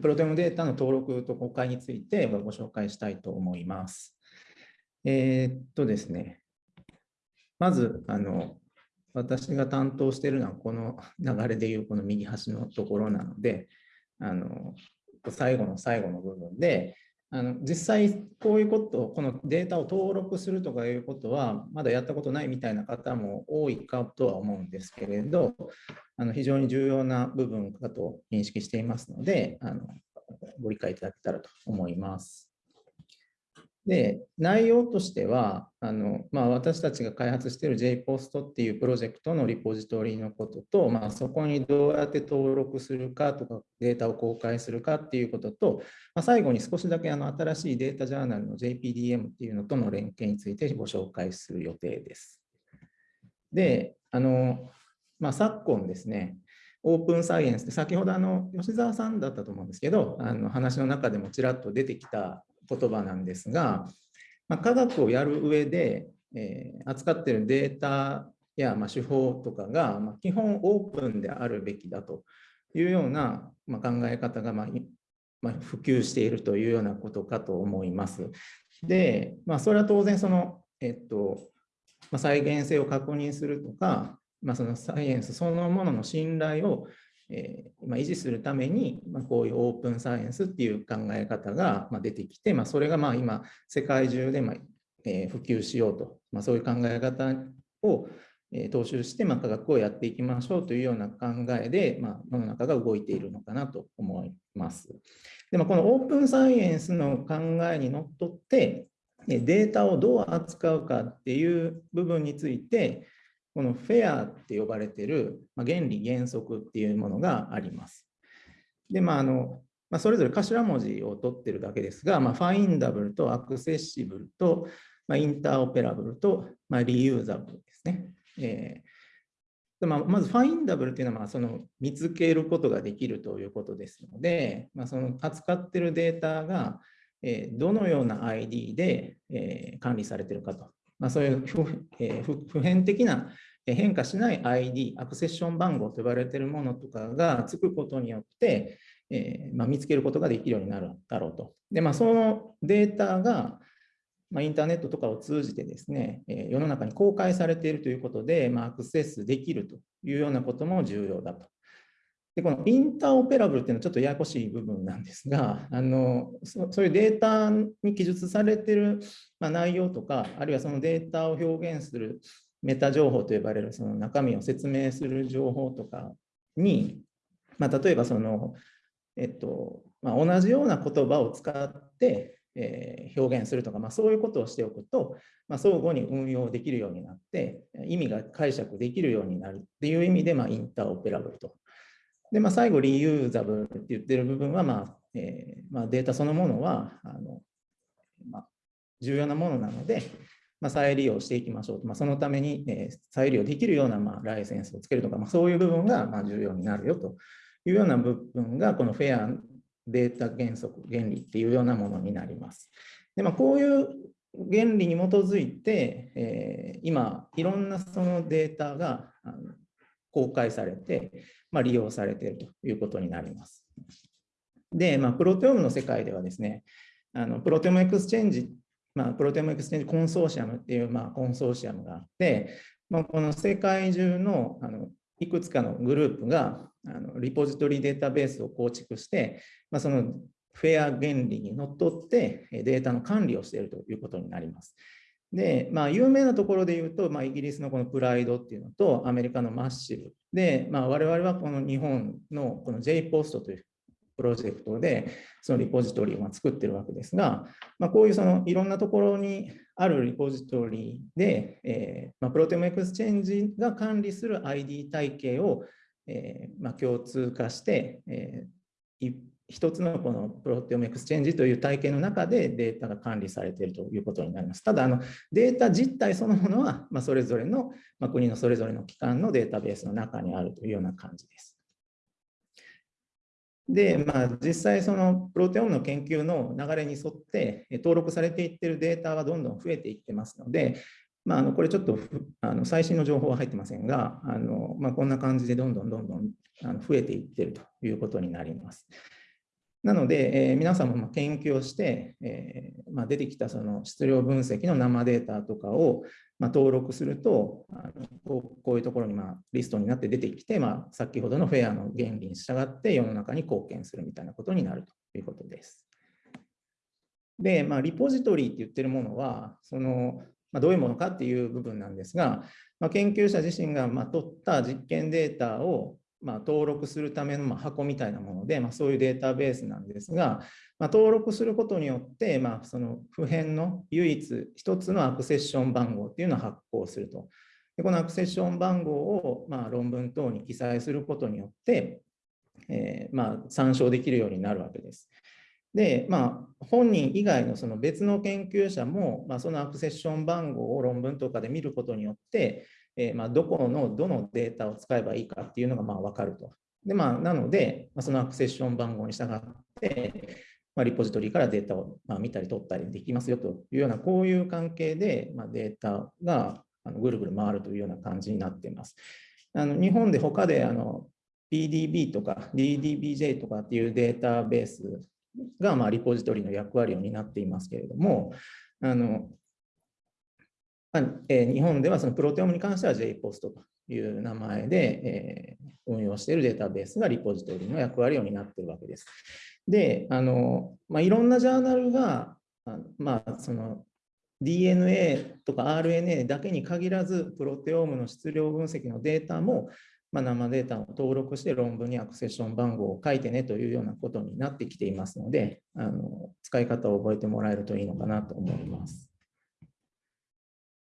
プロテオムデータの登録と公開についてご紹介したいと思います。えー、っとですね、まず、あの、私が担当しているのはこの流れでいうこの右端のところなので、あの最後の最後の部分で、あの実際こういうこと、このデータを登録するとかいうことは、まだやったことないみたいな方も多いかとは思うんですけれど、あの非常に重要な部分かと認識していますので、あのご理解いただけたらと思います。で、内容としては、あのまあ、私たちが開発している JPOST っていうプロジェクトのリポジトリのことと、まあ、そこにどうやって登録するかとか、データを公開するかっていうことと、まあ、最後に少しだけあの新しいデータジャーナルの JPDM っていうのとの連携についてご紹介する予定です。で、あのまあ、昨今ですね、オープンサイエンスって先ほどあの吉澤さんだったと思うんですけど、あの話の中でもちらっと出てきた言葉なんですが、まあ、科学をやる上で、えー、扱っているデータや、まあ、手法とかが、まあ、基本オープンであるべきだというような、まあ、考え方が、まあまあ、普及しているというようなことかと思います。で、まあ、それは当然その、えっとまあ、再現性を確認するとか、まあ、そのサイエンスそのものの信頼をえーまあ、維持するために、ま、こういうオープンサイエンスっていう考え方が、ま、出てきて、ま、それがま今世界中で、まえ、普及しようと、ま、そういう考え方を、え、踏襲して、ま、科学をやっていきましょうというような考えで、ま、世の中が動いているのかなと思います。でもこのオープンサイエンスの考えにのっとってデータをどう扱うかっていう部分について、このフェアって呼ばれてる、ま原理原則っていうものがあります。で、まああのまあ、それぞれ頭文字を取ってるだけですが、まあ、ファインダブルとアクセッシブルと、まあ、インターオペラブルと、まあ、リユーザブルですね。えーまあ、まずファインダブルっていうのはまあその見つけることができるということですので、まあ、その扱っているデータがどのような ID で管理されているかとまあ、そういう不,、えー、普遍的な変化しない ID、アクセッション番号と呼ばれているものとかがつくことによって、えーまあ、見つけることができるようになるだろうと。で、まあ、そのデータが、まあ、インターネットとかを通じてですね、え、世の中に公開されているということで、ま、アクセスできるというようなことも重要だと。でこのインターオペラブルっていうのはちょっとややこしい部分なんですが、あのそういうデータに記述されている、ま、内容とか、あるいはそのデータを表現するメタ情報と呼ばれるその中身を説明する情報とかに、まあ、例えばその、えっとまあ、同じような言葉を使って、えー、表現するとか、まあ、そういうことをしておくと、まあ、相互に運用できるようになって、意味が解釈できるようになるっていう意味で、まあ、インターオペラブルと。で、まあ、最後、リユーザブルって言ってる部分は、まあえーまあ、データそのものはあの、まあ、重要なものなので、まあ、再利用していきましょうと、まあ、そのために、えー、再利用できるような、まあ、ライセンスをつけるとか、まあ、そういう部分が、まあ、重要になるよというような部分が、このフェアデータ原則、原理っていうようなものになります。でまあ、こういう原理に基づいて、えー、今、いろんなそのデータが公開されて、まあ、利用されているということになります。で、まあ、プロテオムの世界ではですね、あの ProteomeXchange、まあ、 ProteomeXchange コンソーシアムっていう、まあ、コンソーシアムがあって、まあ、この世界中のあのいくつかのグループがあのリポジトリデータベースを構築して、まあ、その FAIR 原理にのっとってデータの管理をしているということになります。で、まあ、有名なところで言うと、まあ、イギリスのこの PRIDE っていうのと、アメリカの MassIVE で、まあ、我々はこの日本のこの jPOST というプロジェクトで、そのリポジトリを作ってるわけですが、まあ、こういうそのいろんなところにあるリポジトリで、えーまあ、 ProteomeXchange が管理する ID 体系を、えーまあ、共通化して、えー、一つのこの ProteomeXchange という体系の中でデータが管理されているということになります。ただ、あのデータ実体そのものは、まあ、それぞれの、まあ、国のそれぞれの機関のデータベースの中にあるというような感じです。で、まあ、実際、そのプロテオムの研究の流れに沿って登録されていってるデータはどんどん増えていってますので、まあ、あのこれちょっとあの最新の情報は入ってませんが、あのまあ、こんな感じでどんどんどんどんあの増えていってるということになります。なので、えー、皆さんも研究をして、えー、まあ、出てきたその質量分析の生データとかをま登録するとあのこういうところにまリストになって出てきて、まあ、先ほどのフェアの原理に従って世の中に貢献するみたいなことになるということです。で、まあ、リポジトリーって言ってるものはその、まあ、どういうものかっていう部分なんですが、まあ、研究者自身がま取った実験データをま登録するための箱みたいなもので、まそういうデータベースなんですが、ま登録することによって、まその普遍の唯一一つのアクセッション番号っていうのを発行すると。でこのアクセッション番号をま論文等に記載することによって、えー、ま参照できるようになるわけです。で、まあ、本人以外のその別の研究者も、まあ、そのアクセッション番号を論文とかで見ることによって、えー、まあ、どこのどのデータを使えばいいかっていうのがまあ分かると。でまあ、なので、まあ、そのアクセッション番号に従って、まあ、リポジトリからデータをまあ見たり取ったりできますよというような、こういう関係で、まあ、データがあのぐるぐる回るというような感じになっています。あの日本で他であの PDB とか DDBJ とかっていうデータベースがまあリポジトリの役割を担っていますけれども、あのえー、日本ではそのプロテオムに関しては JPOST という名前で、えー、運用しているデータベースがリポジトリの役割を担っているわけです。で、あのまあ、いろんなジャーナルが、まあ、その DNA とか RNA だけに限らず、プロテオムの質量分析のデータも、まあ、生データを登録して論文にアクセッション番号を書いてねというようなことになってきていますので、あの使い方を覚えてもらえるといいのかなと思います。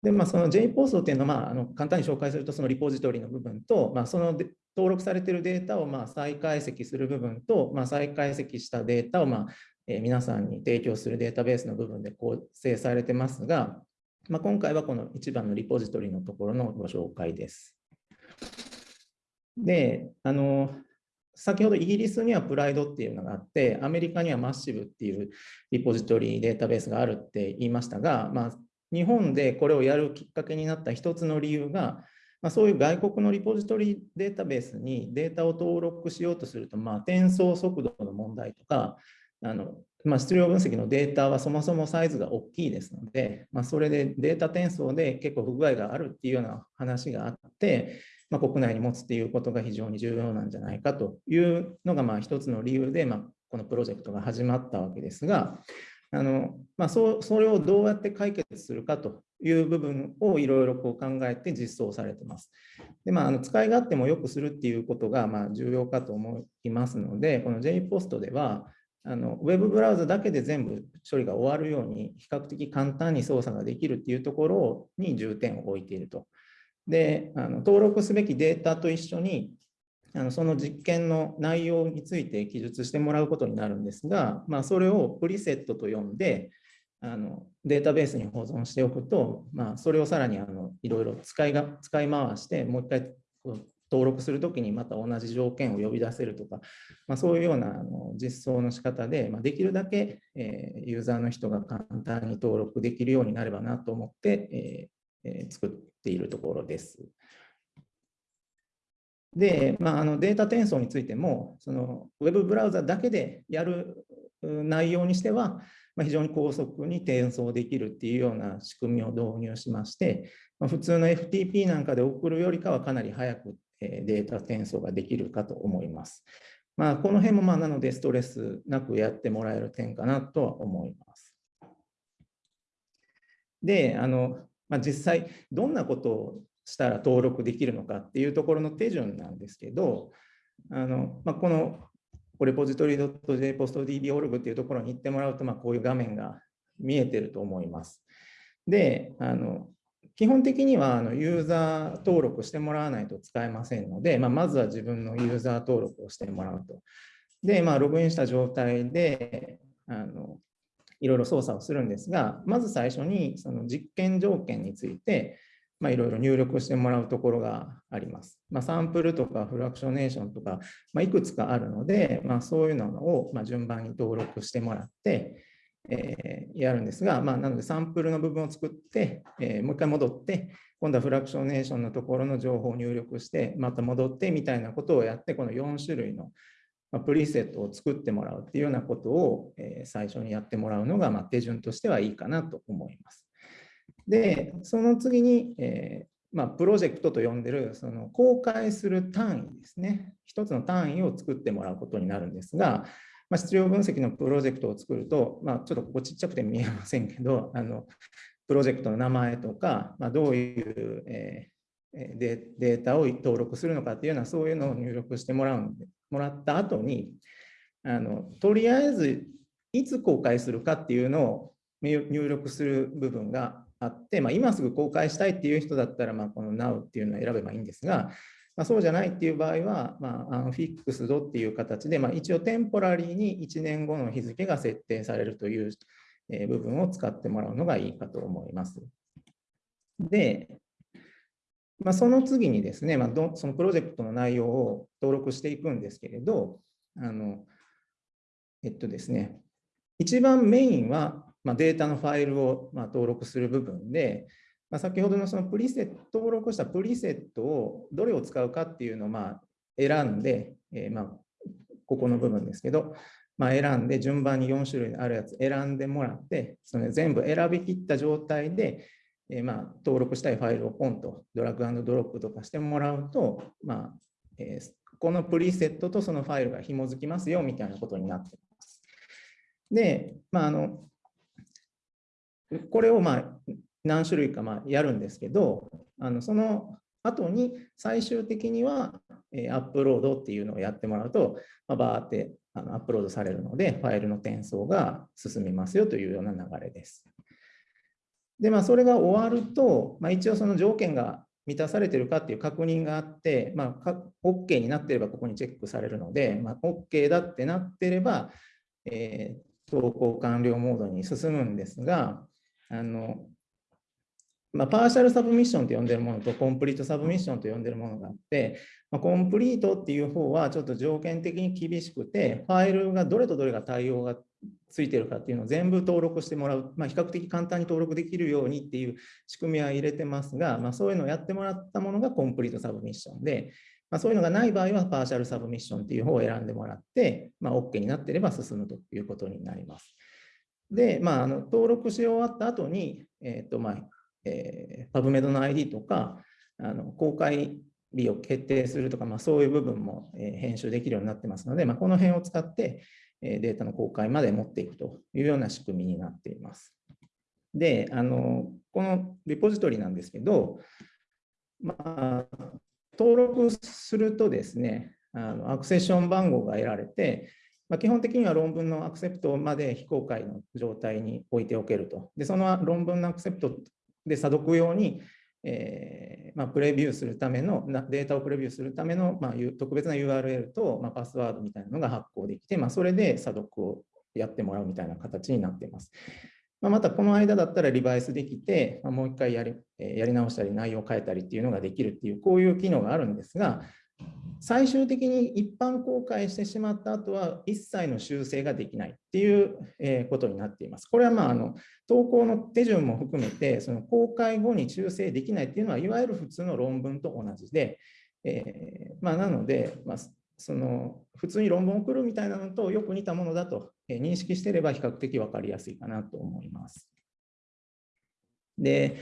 で、まあ、その JPOST っていうのは、まあ、あの簡単に紹介すると、そのリポジトリの部分と、まあ、その登録されているデータをまあ再解析する部分と、まあ、再解析したデータをまあ、え皆さんに提供するデータベースの部分で構成されてますが、まあ、今回はこの一番のリポジトリのところのご紹介です。で、あの、先ほどイギリスにはプライドっていうのがあって、アメリカにはマッシブっていうリポジトリデータベースがあるって言いましたが、まあ、日本でこれをやるきっかけになった一つの理由が、まあ、そういう外国のリポジトリデータベースにデータを登録しようとすると、まあ、転送速度の問題とか、あのまあ、質量分析のデータはそもそもサイズが大きいですので、まあ、それでデータ転送で結構不具合があるっていうような話があって、まあ、国内に持つっていうことが非常に重要なんじゃないかというのがまあ一つの理由で、まあ、このプロジェクトが始まったわけですが、あのまあ、そそれをどうやって解決するかという部分をいろいろ考えて実装されています。でまあ、あの使い勝手も良くするっていうことがまあ重要かと思いますので、この JPOST ではあのウェブブラウザだけで全部処理が終わるように比較的簡単に操作ができるっていうところに重点を置いていると。であの登録すべきデータと一緒にあのその実験の内容について記述してもらうことになるんですが、まあ、それをプリセットと呼んであのデータベースに保存しておくと、まあ、それをさらにあのいろいろ使いが使い回してもう一回登録するときにまた同じ条件を呼び出せるとか、まあ、そういうようなあの実装の仕方で、まあ、できるだけ、えー、ユーザーの人が簡単に登録できるようになればなと思って、えーえー、作っているところです。で、まあ、あのデータ転送についても、そのウェブブラウザだけでやる内容にしては、まあ、非常に高速に転送できるっていうような仕組みを導入しまして、まあ、普通の FTP なんかで送るよりかはかなり早くデータ転送ができるかと思います。まあ、この辺もまあなのでストレスなくやってもらえる点かなとは思います。で、あのまあ、実際どんなことをしたら登録できるのかっていうところの手順なんですけど、あのまあ、このレポジトリ .jpostdb.org っていうところに行ってもらうと、まあ、こういう画面が見えてると思います。で、あの基本的にはあのユーザー登録してもらわないと使えませんので、まあ、まずは自分のユーザー登録をしてもらうと。で、まあ、ログインした状態であのいろいろ操作をするんですが、まず最初にその実験条件について、まあ、いろいろ入力してもらうところがあります。まあ、サンプルとかフラクショネーションとか、まあ、いくつかあるので、まあ、そういうのをま順番に登録してもらって、えー、やるんですが、まあ、なのでサンプルの部分を作って、えー、もう一回戻って、今度はフラクショネーションのところの情報を入力して、また戻ってみたいなことをやって、この4種類のプリセットを作ってもらうっていうようなことを、最初にやってもらうのが、手順としてはいいかなと思います。で、その次に、えまあ、プロジェクトと呼んでるその公開する単位ですね。一つの単位を作ってもらうことになるんですが、まあ、質量分析のプロジェクトを作ると、まあ、ちょっとここちっちゃくて見えませんけど、あのプロジェクトの名前とか、まあ、どういう、えー、デデータを登録するのかっていうような、そういうのを入力してもらうんもらった後にあの、とりあえずいつ公開するかっていうのを入力する部分があって、まあ、今すぐ公開したいっていう人だったら、まあ、この Now っていうのを選べばいいんですが、まあ、そうじゃないっていう場合は、まあ、フィックスドっていう形で、まあ、一応テンポラリーに1年後の日付が設定されるという部分を使ってもらうのがいいかと思います。で、まあ、その次にですね、まあ、どそのプロジェクトの内容を登録していくんですけれど、あのえっとですね、一番メインは、まあ、データのファイルをま登録する部分で、まあ、先ほどのそのプリセット、登録したプリセットをどれを使うかっていうのをま選んで、えー、まここの部分ですけど、まあ、選んで順番に4種類あるやつ選んでもらって、その全部選びきった状態で、えー、ま登録したいファイルをポンとドラッグドロップとかしてもらうと、まあえ、このプリセットとそのファイルが紐づきますよみたいなことになっています。で、まあ、あのこれをまあ何種類かまやるんですけど、あのその後に最終的には、えアップロードっていうのをやってもらうと、まあ、バーってあのアップロードされるので、ファイルの転送が進みますよというような流れです。で、まあ、それが終わると、まあ、一応その条件が満たされてるかっていう確認があって、まあ、OK になってればここにチェックされるので、まあ、OK だってなってれば、えー、投稿完了モードに進むんですが、あのまあ、パーシャルサブミッションと呼んでるものとコンプリートサブミッションと呼んでるものがあって、まあ、コンプリートっていう方はちょっと条件的に厳しくて、ファイルがどれとどれが対応がついてるかっていうのを全部登録してもらう、まあ、比較的簡単に登録できるようにっていう仕組みは入れてますが、まあ、そういうのをやってもらったものがコンプリートサブミッションで、まあ、そういうのがない場合はパーシャルサブミッションっていう方を選んでもらって、まあ、OK になっていれば進むということになります。で、まあ、あの登録し終わった後に、えっ、ー、とまあえー、PubMed の ID とか、あの公開日を決定するとか、まあ、そういう部分も、えー、編集できるようになってますので、まあ、この辺を使って、えー、データの公開まで持っていくというような仕組みになっています。で、あのこのリポジトリなんですけど、まあ、登録するとですね、あのアクセッション番号が得られて、まあ、基本的には論文のアクセプトまで非公開の状態に置いておけると。で、その論文のアクセプトで、査読用に、えーまあ、プレビューするための、データをプレビューするための、まあ、特別な URL と、まあ、パスワードみたいなのが発行できて、まあ、それで査読をやってもらうみたいな形になっています。まあ、またこの間だったらリバイスできて、まあ、もう一回やりやり直したり内容を変えたりっていうのができるっていう、こういう機能があるんですが、最終的に一般公開してしまった後は一切の修正ができないっていうことになっています。これはまああの投稿の手順も含めてその公開後に修正できないっていうのはいわゆる普通の論文と同じで、えー、まあ、なので、まあ、その普通に論文を送るみたいなのとよく似たものだと認識していれば比較的分かりやすいかなと思います。で、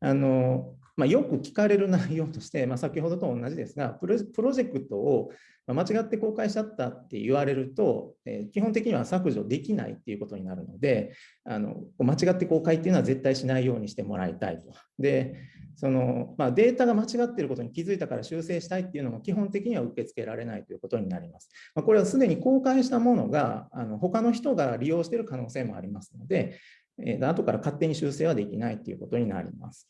あのまあ、よく聞かれる内容として、まあ、先ほどと同じですがプロ、ジェクトを間違って公開しちゃったって言われると、えー、基本的には削除できないっていうことになるので、あの間違って公開っていうのは絶対しないようにしてもらいたいと。で、そのまあ、データが間違っていることに気づいたから修正したいっていうのも基本的には受け付けられないということになります。まあ、これはすでに公開したものがあの他の人が利用している可能性もありますので、えー、後から勝手に修正はできないということになります。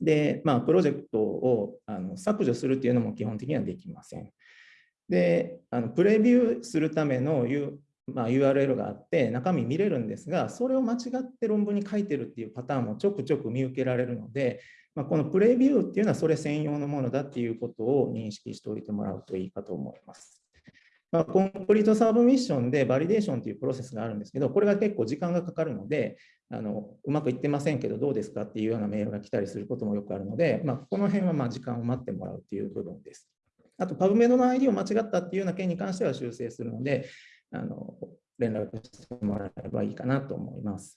で、まあ、プロジェクトをあの削除するっていうのも基本的にはできません。で、あのプレビューするための、U まあ、URL があって中身見れるんですが、それを間違って論文に書いてるっていうパターンもちょくちょく見受けられるので、まあ、このプレビューっていうのはそれ専用のものだっていうことを認識しておいてもらうといいかと思います。まあ、 complete submission でバリデーションというプロセスがあるんですけど、これが結構時間がかかるので、あのうまくいってませんけど、どうですかっていうようなメールが来たりすることもよくあるので、まあ、この辺はま時間を待ってもらうという部分です。あと、 PubMed の ID を間違ったっていうような件に関しては修正するので、あの連絡してもらえばいいかなと思います。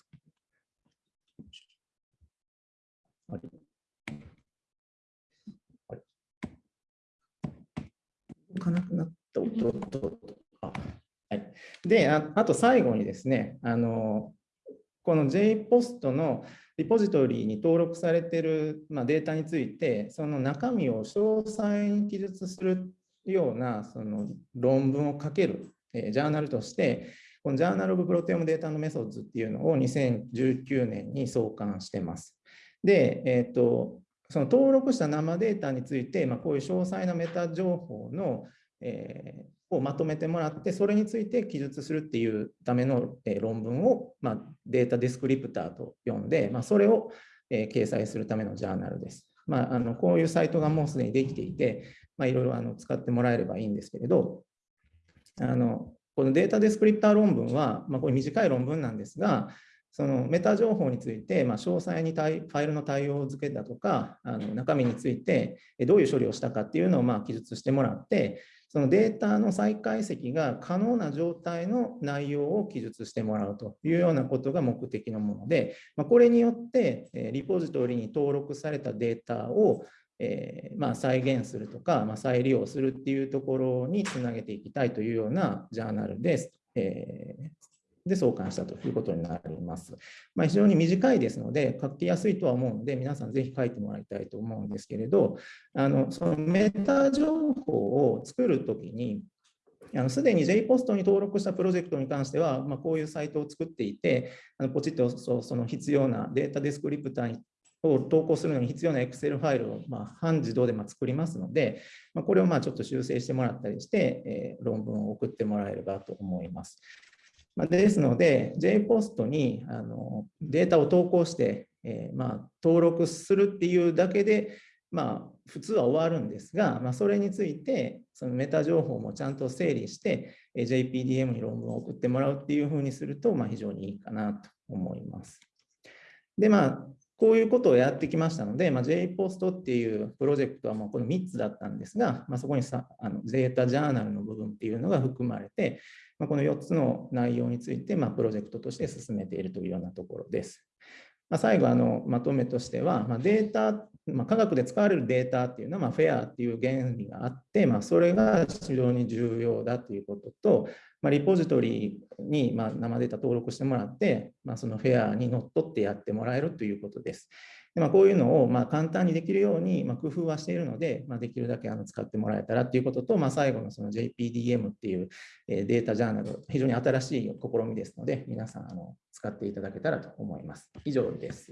はい動かなくなった音とか。はい、であ、あと最後にですね、あのこの JPOST のリポジトリに登録されている、まあ、データについて、その中身を詳細に記述するようなその論文を書ける、えー、ジャーナルとして、このジャーナル・オブ・プロテオム・データのメソッドっていうのを2019年に創刊してます。で、えーと、その登録した生データについて、まあ、こういう詳細なメタ情報の、えー、をまとめてもらって、それについて記述するっていうための、え、論文を、まあ、データディスクリプターと呼んで、まあ、それを、え、掲載するためのジャーナルです。まあ、あのこういうサイトがもうすでにできていて、ま、いろいろあの使ってもらえればいいんですけれど、あのこのデータディスクリプター論文は、まあ、これ短い論文なんですが、そのメタ情報について、まあ、詳細にファイルの対応付けだとか、あの中身についてどういう処理をしたかっていうのをまあ記述してもらって、そのデータの再解析が可能な状態の内容を記述してもらうというようなことが目的のもので、ま、これによってリポジトリに登録されたデータをえー、まあ、再現するとか、まあ、再利用するっていうところにつなげていきたいというようなジャーナルです。えー、で創刊したということになります。まあ、非常に短いですので、書きやすいとは思うので、皆さんぜひ書いてもらいたいと思うんですけれど、あのそのメタ情報を作るときに、すでに JPOST に登録したプロジェクトに関しては、まあ、こういうサイトを作っていて、あのポチッとその必要なデータディスクリプターにを投稿するのに必要な Excel ファイルをま半自動でま作りますので、まこれをまあちょっと修正してもらったりして、え論文を送ってもらえればと思います。まですので、JPOST にあのデータを投稿して、えま登録するっていうだけで、まあ、普通は終わるんですが、まあ、それについて、そのメタ情報もちゃんと整理して、JPDM に論文を送ってもらうっていうふうにすると、まあ、非常にいいかなと思います。で、まあ、こういうことをやってきましたので、まあ、JPOST っていうプロジェクトはもうこの3つだったんですが、まあ、そこにさあのゼータジャーナルの部分っていうのが含まれて、まあ、この4つの内容について、まあ、プロジェクトとして進めているというようなところです。まあ、最後あの、まとめとしては、まあ、データ、まあ、科学で使われるデータっていうのは、まあ、フェアっていう原理があって、まあ、それが非常に重要だということと、まあ、リポジトリにま生データ登録してもらって、まあ、そのフェアにのっとってやってもらえるということです。でまあ、こういうのをま簡単にできるようにま工夫はしているので、まあ、できるだけあの使ってもらえたらということと、まあ、最後のその JPDM っていうデータジャーナル、非常に新しい試みですので、皆さんあの使っていただけたらと思います。以上です。